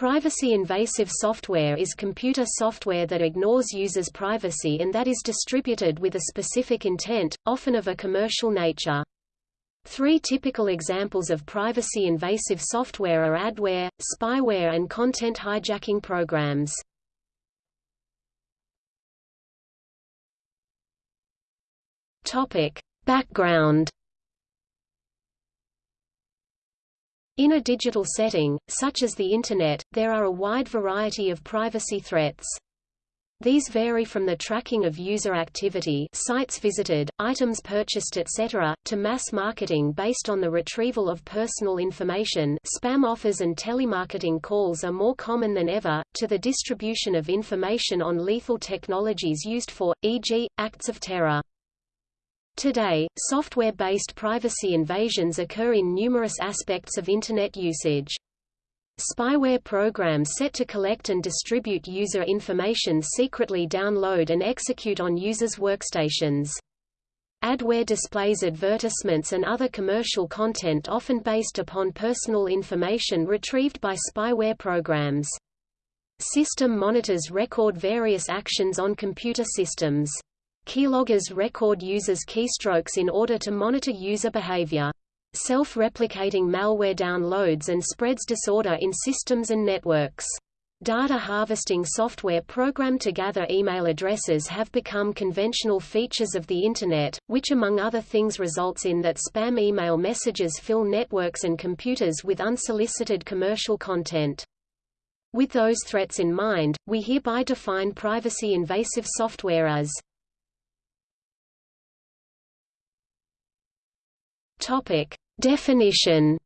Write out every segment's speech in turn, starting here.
Privacy-invasive software is computer software that ignores users' privacy and that is distributed with a specific intent, often of a commercial nature. Three typical examples of privacy-invasive software are adware, spyware and content hijacking programs. Topic. Background In a digital setting, such as the Internet, there are a wide variety of privacy threats. These vary from the tracking of user activity sites visited, items purchased etc., to mass marketing based on the retrieval of personal information spam offers and telemarketing calls are more common than ever, to the distribution of information on lethal technologies used for, e.g., acts of terror. Today, software-based privacy invasions occur in numerous aspects of Internet usage. Spyware programs set to collect and distribute user information secretly download and execute on users' workstations. Adware displays advertisements and other commercial content often based upon personal information retrieved by spyware programs. System monitors record various actions on computer systems. Keyloggers record users' keystrokes in order to monitor user behavior. Self-replicating malware downloads and spreads disorder in systems and networks. Data harvesting software programmed to gather email addresses have become conventional features of the Internet, which among other things results in that spam email messages fill networks and computers with unsolicited commercial content. With those threats in mind, we hereby define privacy-invasive software as Topic. Definition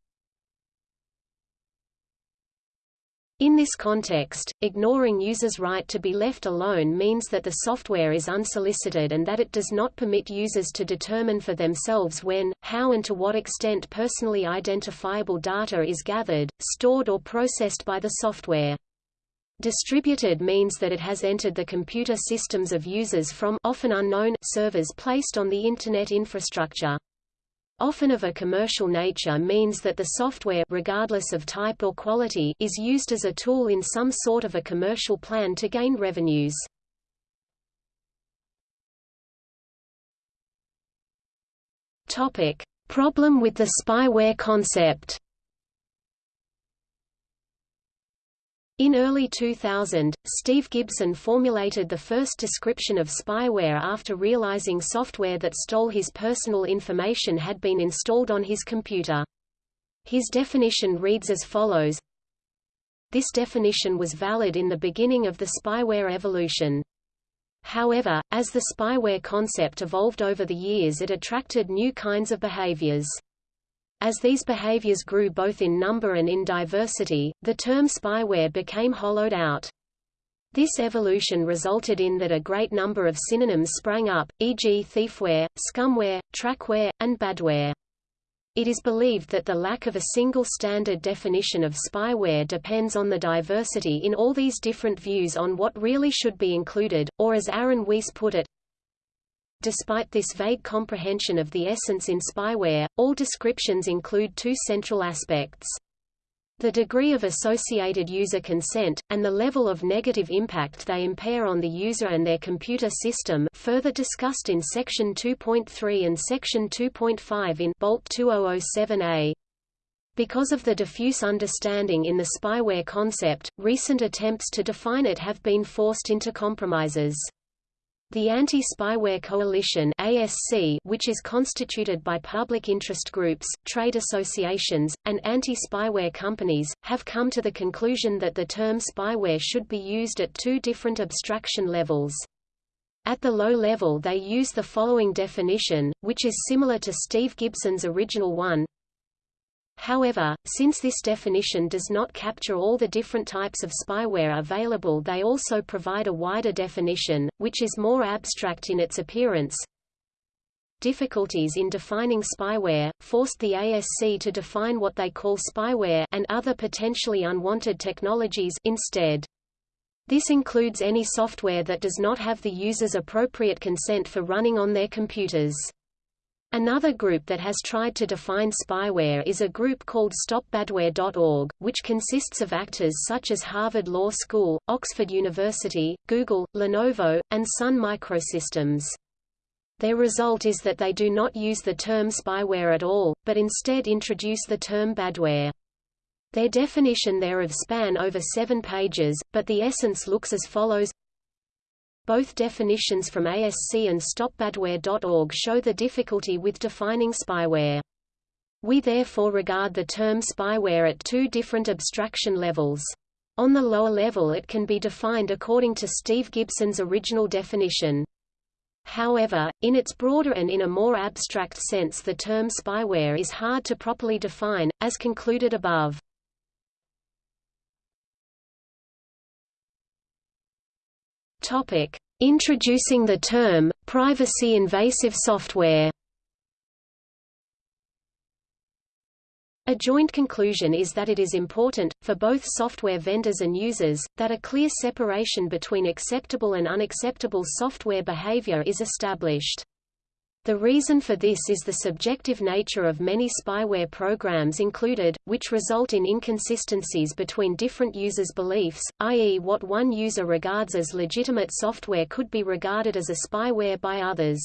In this context, ignoring users' right to be left alone means that the software is unsolicited and that it does not permit users to determine for themselves when, how and to what extent personally identifiable data is gathered, stored or processed by the software. Distributed means that it has entered the computer systems of users from often unknown servers placed on the Internet infrastructure often of a commercial nature means that the software regardless of type or quality is used as a tool in some sort of a commercial plan to gain revenues. Topic: Problem with the spyware concept. In early 2000, Steve Gibson formulated the first description of spyware after realizing software that stole his personal information had been installed on his computer. His definition reads as follows This definition was valid in the beginning of the spyware evolution. However, as the spyware concept evolved over the years it attracted new kinds of behaviors. As these behaviors grew both in number and in diversity, the term spyware became hollowed out. This evolution resulted in that a great number of synonyms sprang up, e.g. thiefware, scumware, trackware, and badware. It is believed that the lack of a single standard definition of spyware depends on the diversity in all these different views on what really should be included, or as Aaron Weiss put it, Despite this vague comprehension of the essence in spyware, all descriptions include two central aspects. The degree of associated user consent, and the level of negative impact they impair on the user and their computer system further discussed in Section 2.3 and Section 2.5 in Boldt 2007a. Because of the diffuse understanding in the spyware concept, recent attempts to define it have been forced into compromises. The Anti-Spyware Coalition ASC, which is constituted by public interest groups, trade associations, and anti-spyware companies, have come to the conclusion that the term spyware should be used at two different abstraction levels. At the low level they use the following definition, which is similar to Steve Gibson's original one, However, since this definition does not capture all the different types of spyware available they also provide a wider definition, which is more abstract in its appearance. Difficulties in defining spyware, forced the ASC to define what they call spyware and other potentially unwanted technologies instead. This includes any software that does not have the user's appropriate consent for running on their computers. Another group that has tried to define spyware is a group called StopBadware.org, which consists of actors such as Harvard Law School, Oxford University, Google, Lenovo, and Sun Microsystems. Their result is that they do not use the term spyware at all, but instead introduce the term badware. Their definition thereof span over seven pages, but the essence looks as follows both definitions from ASC and StopBadware.org show the difficulty with defining spyware. We therefore regard the term spyware at two different abstraction levels. On the lower level it can be defined according to Steve Gibson's original definition. However, in its broader and in a more abstract sense the term spyware is hard to properly define, as concluded above. Topic: Introducing the term privacy invasive software. A joint conclusion is that it is important, for both software vendors and users, that a clear separation between acceptable and unacceptable software behavior is established. The reason for this is the subjective nature of many spyware programs included, which result in inconsistencies between different users' beliefs, i.e. what one user regards as legitimate software could be regarded as a spyware by others.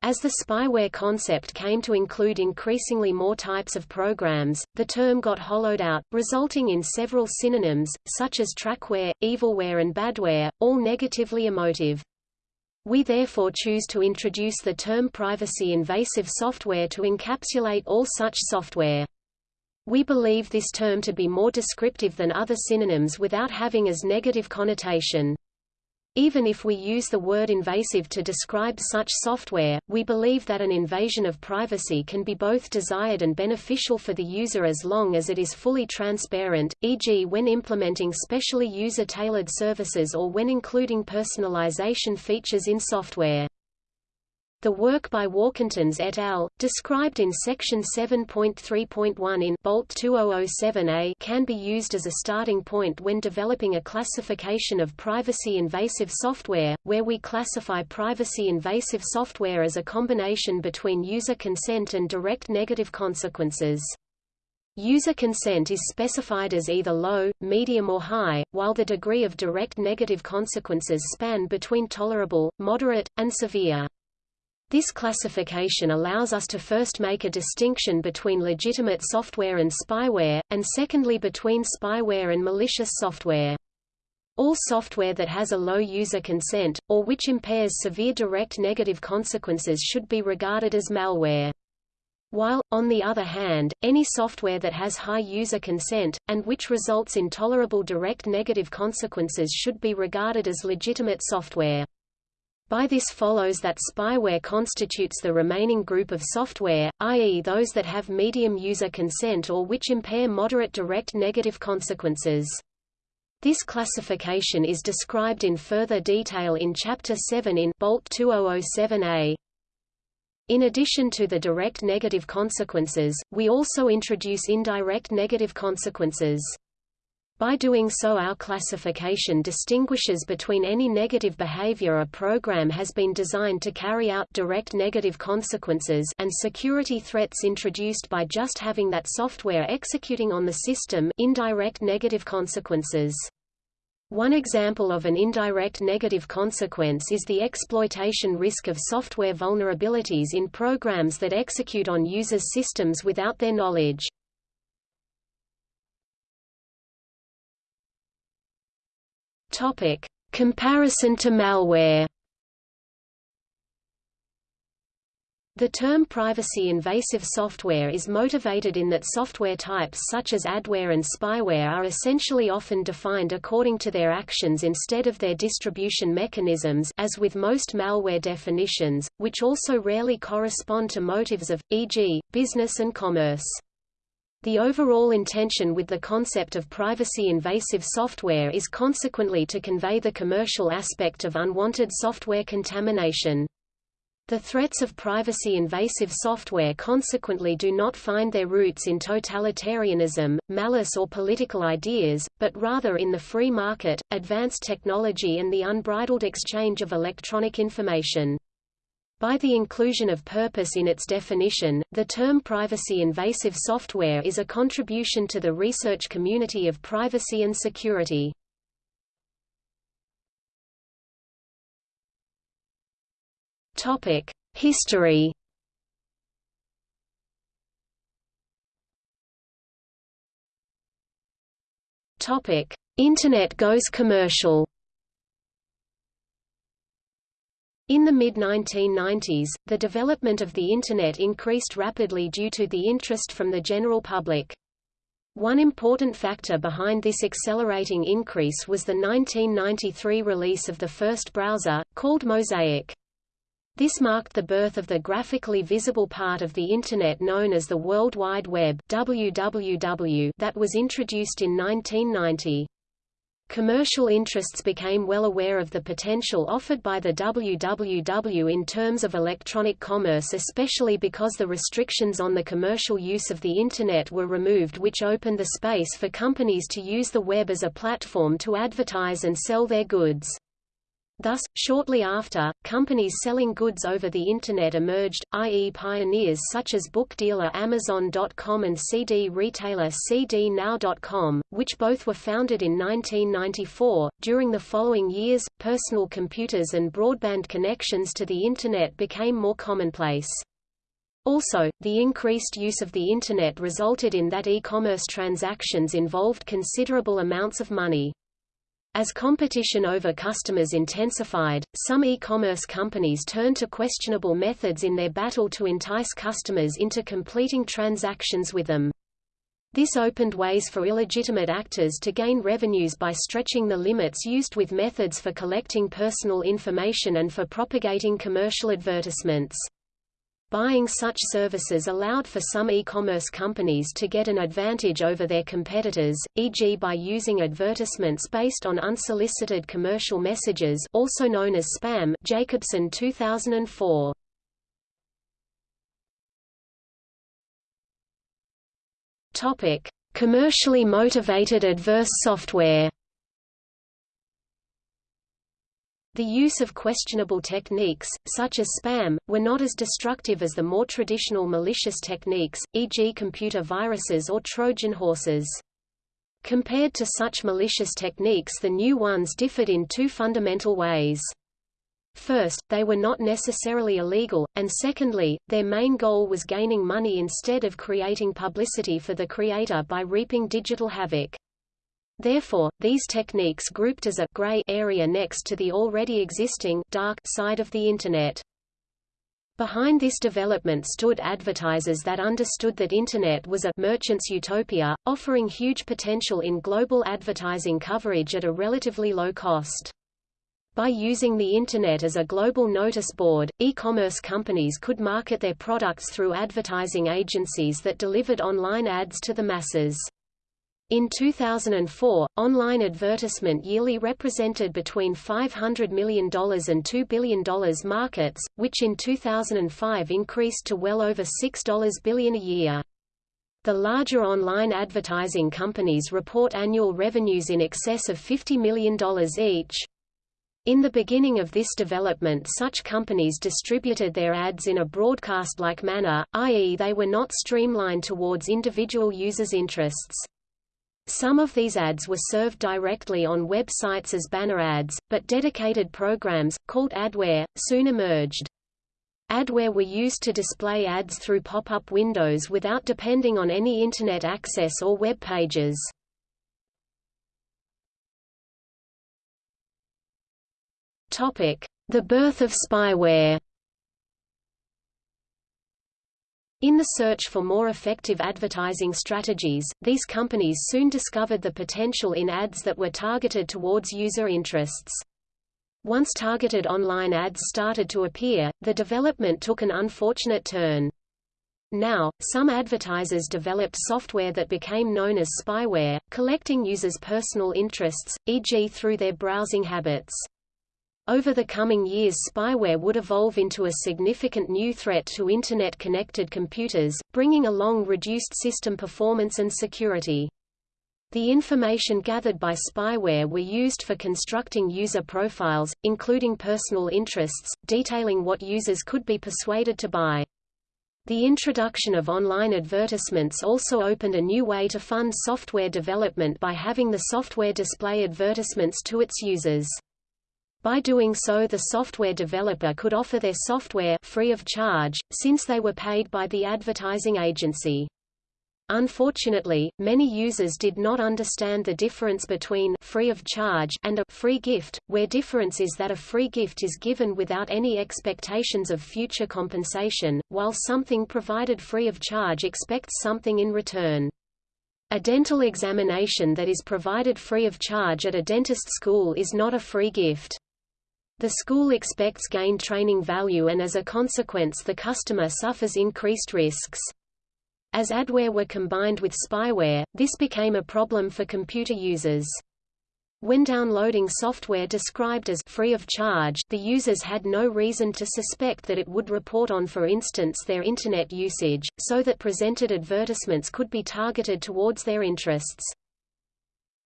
As the spyware concept came to include increasingly more types of programs, the term got hollowed out, resulting in several synonyms, such as trackware, evilware and badware, all negatively emotive. We therefore choose to introduce the term privacy-invasive software to encapsulate all such software. We believe this term to be more descriptive than other synonyms without having as negative connotation. Even if we use the word invasive to describe such software, we believe that an invasion of privacy can be both desired and beneficial for the user as long as it is fully transparent, e.g. when implementing specially user-tailored services or when including personalization features in software. The work by Warkentons et al., described in Section 7.3.1 in Boldt 2007a can be used as a starting point when developing a classification of privacy-invasive software, where we classify privacy-invasive software as a combination between user consent and direct negative consequences. User consent is specified as either low, medium or high, while the degree of direct negative consequences span between tolerable, moderate, and severe. This classification allows us to first make a distinction between legitimate software and spyware, and secondly between spyware and malicious software. All software that has a low user consent, or which impairs severe direct negative consequences should be regarded as malware. While, on the other hand, any software that has high user consent, and which results in tolerable direct negative consequences should be regarded as legitimate software. By this follows that spyware constitutes the remaining group of software, i.e. those that have medium user consent or which impair moderate direct negative consequences. This classification is described in further detail in Chapter 7 in Boldt 2007a. In addition to the direct negative consequences, we also introduce indirect negative consequences. By doing so our classification distinguishes between any negative behavior a program has been designed to carry out direct negative consequences and security threats introduced by just having that software executing on the system indirect negative consequences. One example of an indirect negative consequence is the exploitation risk of software vulnerabilities in programs that execute on users' systems without their knowledge. Topic: Comparison to malware. The term privacy-invasive software is motivated in that software types such as adware and spyware are essentially often defined according to their actions instead of their distribution mechanisms as with most malware definitions, which also rarely correspond to motives of, e.g., business and commerce. The overall intention with the concept of privacy-invasive software is consequently to convey the commercial aspect of unwanted software contamination. The threats of privacy-invasive software consequently do not find their roots in totalitarianism, malice or political ideas, but rather in the free market, advanced technology and the unbridled exchange of electronic information. By the inclusion of purpose in its definition, the term privacy-invasive software is a contribution to the research community of privacy and security. History Internet goes commercial In the mid-1990s, the development of the Internet increased rapidly due to the interest from the general public. One important factor behind this accelerating increase was the 1993 release of the first browser, called Mosaic. This marked the birth of the graphically visible part of the Internet known as the World Wide Web WWW that was introduced in 1990. Commercial interests became well aware of the potential offered by the WWW in terms of electronic commerce especially because the restrictions on the commercial use of the Internet were removed which opened the space for companies to use the web as a platform to advertise and sell their goods. Thus, shortly after, companies selling goods over the Internet emerged, i.e. pioneers such as book dealer Amazon.com and CD retailer CDNow.com, which both were founded in 1994. During the following years, personal computers and broadband connections to the Internet became more commonplace. Also, the increased use of the Internet resulted in that e-commerce transactions involved considerable amounts of money. As competition over customers intensified, some e-commerce companies turned to questionable methods in their battle to entice customers into completing transactions with them. This opened ways for illegitimate actors to gain revenues by stretching the limits used with methods for collecting personal information and for propagating commercial advertisements. Buying such services allowed for some e-commerce companies to get an advantage over their competitors, e.g. by using advertisements based on unsolicited commercial messages also known as spam Jacobson 2004. Topic: Commercially motivated adverse software The use of questionable techniques, such as spam, were not as destructive as the more traditional malicious techniques, e.g. computer viruses or Trojan horses. Compared to such malicious techniques the new ones differed in two fundamental ways. First, they were not necessarily illegal, and secondly, their main goal was gaining money instead of creating publicity for the creator by reaping digital havoc. Therefore, these techniques grouped as a gray area next to the already existing dark side of the Internet. Behind this development stood advertisers that understood that Internet was a merchant's utopia, offering huge potential in global advertising coverage at a relatively low cost. By using the Internet as a global notice board, e-commerce companies could market their products through advertising agencies that delivered online ads to the masses. In 2004, online advertisement yearly represented between $500 million and $2 billion markets, which in 2005 increased to well over $6 billion a year. The larger online advertising companies report annual revenues in excess of $50 million each. In the beginning of this development such companies distributed their ads in a broadcast-like manner, i.e. they were not streamlined towards individual users' interests. Some of these ads were served directly on websites as banner ads, but dedicated programs, called adware, soon emerged. Adware were used to display ads through pop-up windows without depending on any Internet access or web pages. The birth of spyware In the search for more effective advertising strategies, these companies soon discovered the potential in ads that were targeted towards user interests. Once targeted online ads started to appear, the development took an unfortunate turn. Now, some advertisers developed software that became known as spyware, collecting users' personal interests, e.g. through their browsing habits. Over the coming years spyware would evolve into a significant new threat to Internet-connected computers, bringing along reduced system performance and security. The information gathered by spyware were used for constructing user profiles, including personal interests, detailing what users could be persuaded to buy. The introduction of online advertisements also opened a new way to fund software development by having the software display advertisements to its users. By doing so the software developer could offer their software free of charge, since they were paid by the advertising agency. Unfortunately, many users did not understand the difference between free of charge and a free gift, where difference is that a free gift is given without any expectations of future compensation, while something provided free of charge expects something in return. A dental examination that is provided free of charge at a dentist school is not a free gift. The school expects gained training value and as a consequence the customer suffers increased risks. As adware were combined with spyware, this became a problem for computer users. When downloading software described as free of charge, the users had no reason to suspect that it would report on for instance their Internet usage, so that presented advertisements could be targeted towards their interests.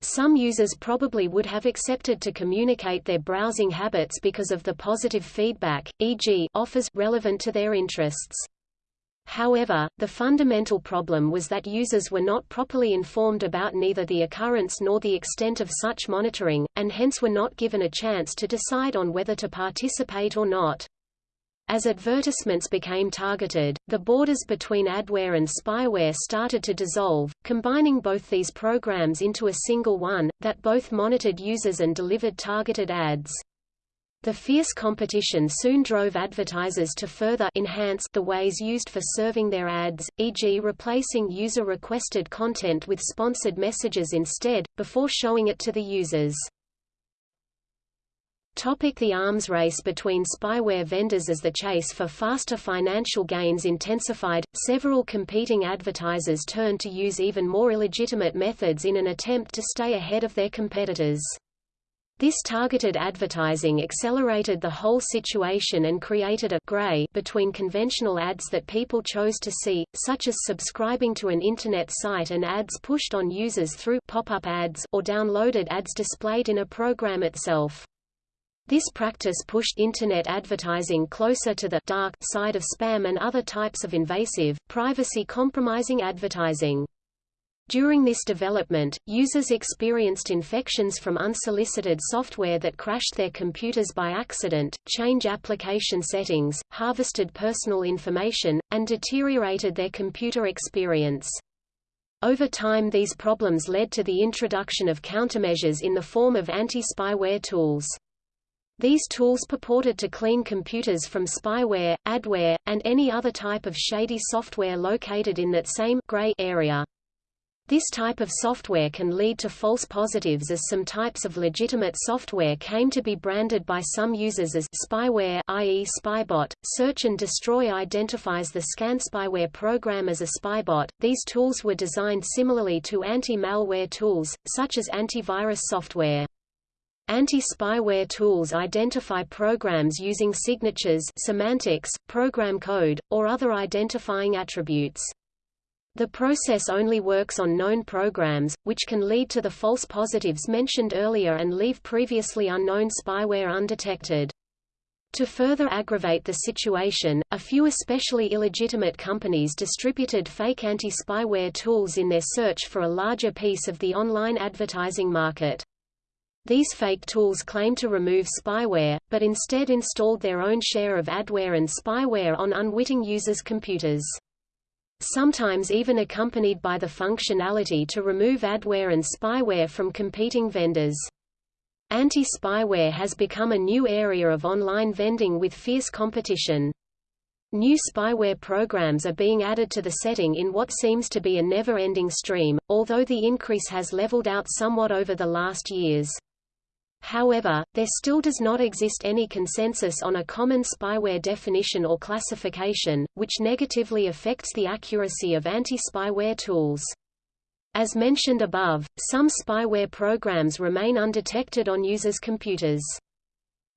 Some users probably would have accepted to communicate their browsing habits because of the positive feedback, e.g., offers relevant to their interests. However, the fundamental problem was that users were not properly informed about neither the occurrence nor the extent of such monitoring, and hence were not given a chance to decide on whether to participate or not. As advertisements became targeted, the borders between adware and spyware started to dissolve, combining both these programs into a single one, that both monitored users and delivered targeted ads. The fierce competition soon drove advertisers to further enhance the ways used for serving their ads, e.g. replacing user-requested content with sponsored messages instead, before showing it to the users. Topic the arms race between spyware vendors As the chase for faster financial gains intensified, several competing advertisers turned to use even more illegitimate methods in an attempt to stay ahead of their competitors. This targeted advertising accelerated the whole situation and created a gray between conventional ads that people chose to see, such as subscribing to an Internet site and ads pushed on users through pop-up ads or downloaded ads displayed in a program itself. This practice pushed Internet advertising closer to the dark side of spam and other types of invasive, privacy-compromising advertising. During this development, users experienced infections from unsolicited software that crashed their computers by accident, changed application settings, harvested personal information, and deteriorated their computer experience. Over time these problems led to the introduction of countermeasures in the form of anti-spyware tools. These tools purported to clean computers from spyware, adware, and any other type of shady software located in that same gray area. This type of software can lead to false positives as some types of legitimate software came to be branded by some users as spyware i.e. spybot. Search and Destroy identifies the scan spyware program as a spybot. These tools were designed similarly to anti-malware tools, such as antivirus software. Anti-spyware tools identify programs using signatures semantics, program code, or other identifying attributes. The process only works on known programs, which can lead to the false positives mentioned earlier and leave previously unknown spyware undetected. To further aggravate the situation, a few especially illegitimate companies distributed fake anti-spyware tools in their search for a larger piece of the online advertising market. These fake tools claimed to remove spyware, but instead installed their own share of adware and spyware on unwitting users' computers sometimes even accompanied by the functionality to remove adware and spyware from competing vendors. Anti-spyware has become a new area of online vending with fierce competition. New spyware programs are being added to the setting in what seems to be a never-ending stream, although the increase has leveled out somewhat over the last years. However, there still does not exist any consensus on a common spyware definition or classification, which negatively affects the accuracy of anti-spyware tools. As mentioned above, some spyware programs remain undetected on users' computers.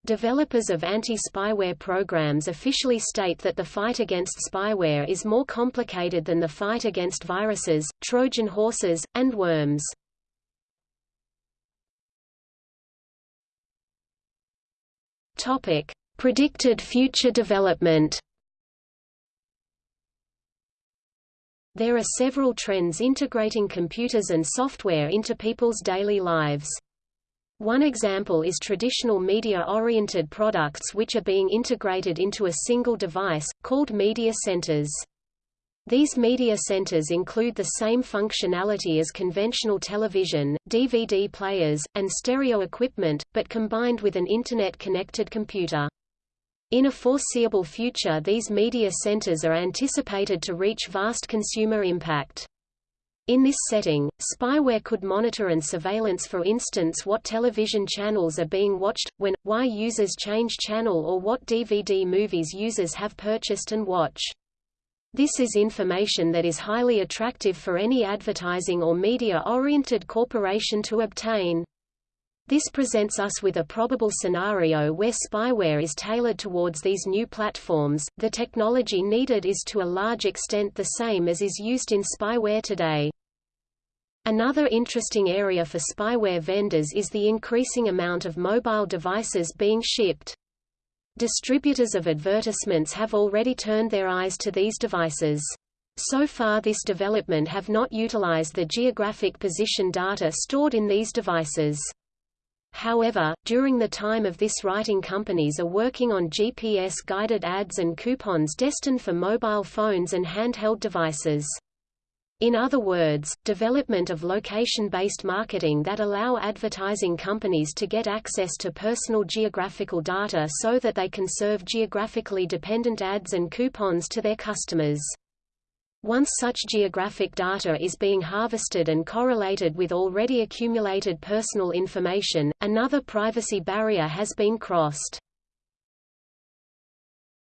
Developers of anti-spyware programs officially state that the fight against spyware is more complicated than the fight against viruses, Trojan horses, and worms. Topic: Predicted future development. There are several trends integrating computers and software into people's daily lives. One example is traditional media-oriented products which are being integrated into a single device, called media centers. These media centers include the same functionality as conventional television, DVD players, and stereo equipment, but combined with an Internet-connected computer. In a foreseeable future these media centers are anticipated to reach vast consumer impact. In this setting, spyware could monitor and surveillance for instance what television channels are being watched, when, why users change channel or what DVD movies users have purchased and watch. This is information that is highly attractive for any advertising or media-oriented corporation to obtain. This presents us with a probable scenario where spyware is tailored towards these new platforms. The technology needed is to a large extent the same as is used in spyware today. Another interesting area for spyware vendors is the increasing amount of mobile devices being shipped. Distributors of advertisements have already turned their eyes to these devices. So far this development have not utilized the geographic position data stored in these devices. However, during the time of this writing companies are working on GPS-guided ads and coupons destined for mobile phones and handheld devices. In other words, development of location-based marketing that allow advertising companies to get access to personal geographical data so that they can serve geographically dependent ads and coupons to their customers. Once such geographic data is being harvested and correlated with already accumulated personal information, another privacy barrier has been crossed.